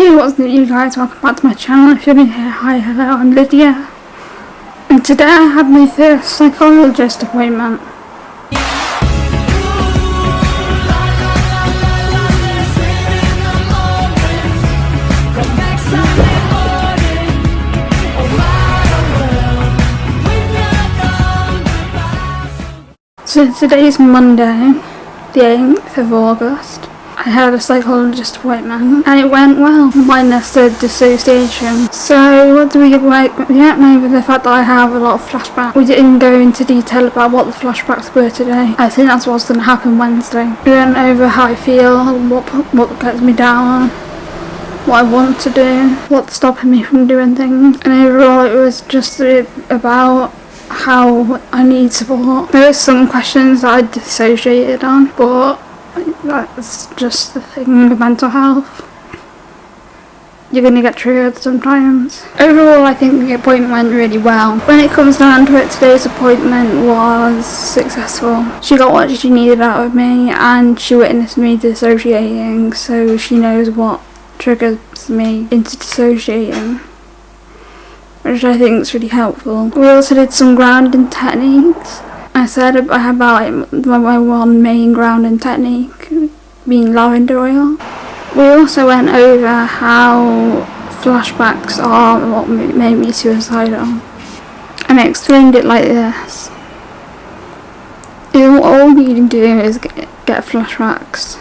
Hey what's new you guys, welcome back to my channel. If you're new here, hi, hello, I'm Lydia. And today I had my first psychologist appointment. So today's Monday, the 8th of August. I had a psychologist appointment and it went well, minus the dissociation. So what do we get like? We went over the fact that I have a lot of flashbacks. We didn't go into detail about what the flashbacks were today. I think that's what's going to happen Wednesday. We went over how I feel, what, what gets me down, what I want to do, what's stopping me from doing things. And overall it was just about how I need support. There were some questions I dissociated on, but that's just the thing with hmm. mental health. You're to get triggered sometimes. Overall, I think the appointment went really well. When it comes down to it, today's appointment was successful. She got what she needed out of me and she witnessed me dissociating, so she knows what triggers me into dissociating which I think is really helpful. We also did some grounding techniques I said about my one main grounding technique being lavender oil. We also went over how flashbacks are what made me suicidal. And I explained it like this. All you do is get, get flashbacks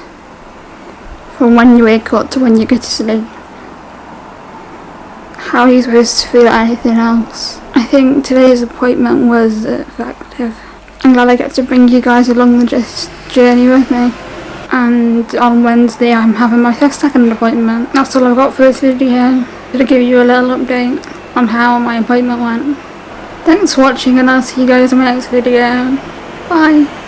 from when you wake up to when you go to sleep. How are you supposed to feel anything else? I think today's appointment was effective. I'm glad I get to bring you guys along the journey with me. And on Wednesday I'm having my second appointment. That's all I've got for this video. To give you a little update on how my appointment went. Thanks for watching and I'll see you guys in my next video. Bye.